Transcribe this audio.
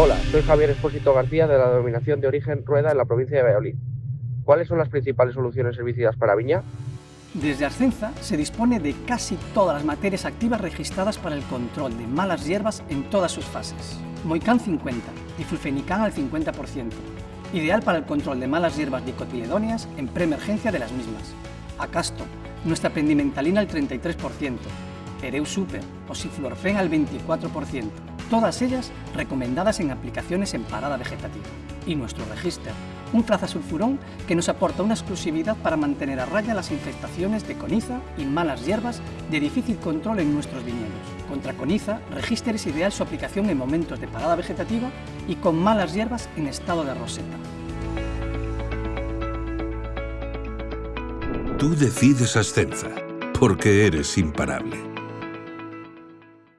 Hola, soy Javier Espósito García de la denominación de origen Rueda en la provincia de Valladolid. ¿Cuáles son las principales soluciones herbicidas para viña? Desde Ascenza se dispone de casi todas las materias activas registradas para el control de malas hierbas en todas sus fases. Moicán 50, diflufenicán al 50%, ideal para el control de malas hierbas dicotiledóneas en preemergencia de las mismas. Acasto, nuestra pendimentalina al 33%, Ereu Super o Siflorfen al 24%, todas ellas recomendadas en aplicaciones en parada vegetativa. Y nuestro Register, un sulfurón que nos aporta una exclusividad para mantener a raya las infestaciones de coniza y malas hierbas de difícil control en nuestros viñedos. Contra coniza, Register es ideal su aplicación en momentos de parada vegetativa y con malas hierbas en estado de roseta. Tú decides Ascenza, porque eres imparable.